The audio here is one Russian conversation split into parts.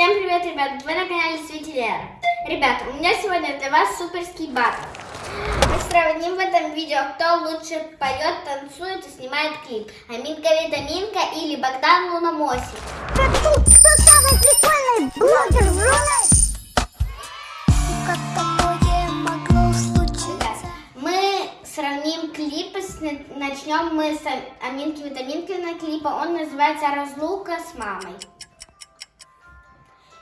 Всем привет, ребят! Вы на канале Светилера. Ребята, у меня сегодня для вас суперский батл. Мы сравним в этом видео, кто лучше поет, танцует и снимает клип. Аминка Витаминка или Богдан Луномосик. Как тут? Кто самый прикольный блогер в Рунете? Как такое могло случиться? Мы сравним клипы, начнем мы с Аминки Витаминкиной клипа. Он называется «Разлука с мамой».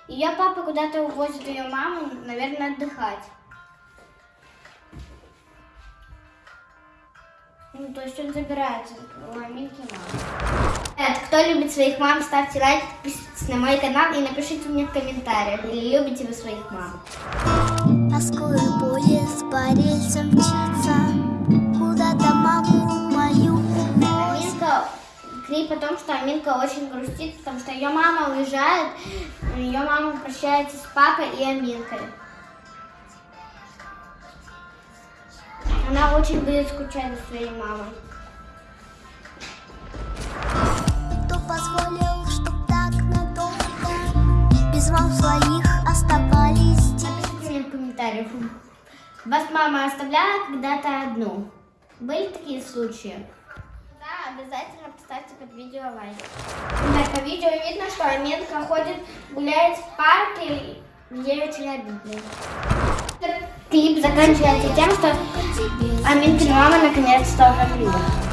Ее папа куда-то увозит ее маму, наверное, отдыхать. Ну, то есть он забирается у Аминки мамы. Ребят, кто любит своих мам, ставьте лайк, подписывайтесь на мой канал и напишите мне в комментариях, или любите вы своих мам. А скоро поезд по рельсам мчится клип о том, что Аминка очень грустит, потому что ее мама уезжает, ее мама прощается с папой и Аминкой. Она очень будет скучать за своей мамой. Кто позволил, чтоб так надолго Без мам своих оставались Напишите мне в комментариях. Вас мама оставляла когда-то одну? Были такие случаи? Обязательно поставьте под видео лайк. Так, по видео видно, что Аминка ходит, гуляет в парке, ей очень обидно. Клип заканчивается тем, что Аминкина мама наконец-то умерла. Ребята,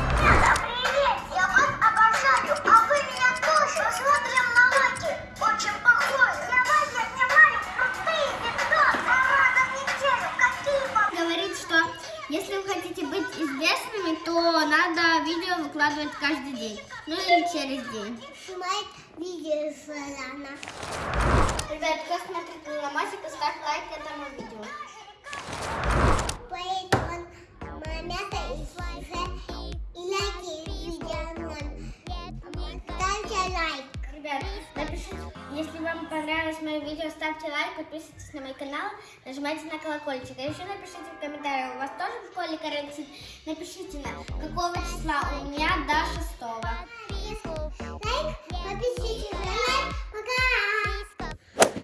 если вы хотите быть известными, то надо видео выкладывать каждый день. Ну или через день. Снимает видео. Ребят, кто Ребят, напишите, если вам понравилось мое видео, ставьте лайк, подписывайтесь на мой канал, нажимайте на колокольчик. А еще напишите в комментариях, у вас тоже в школе карантин? Напишите, на какого числа у меня до 6 Лайк, подписывайтесь на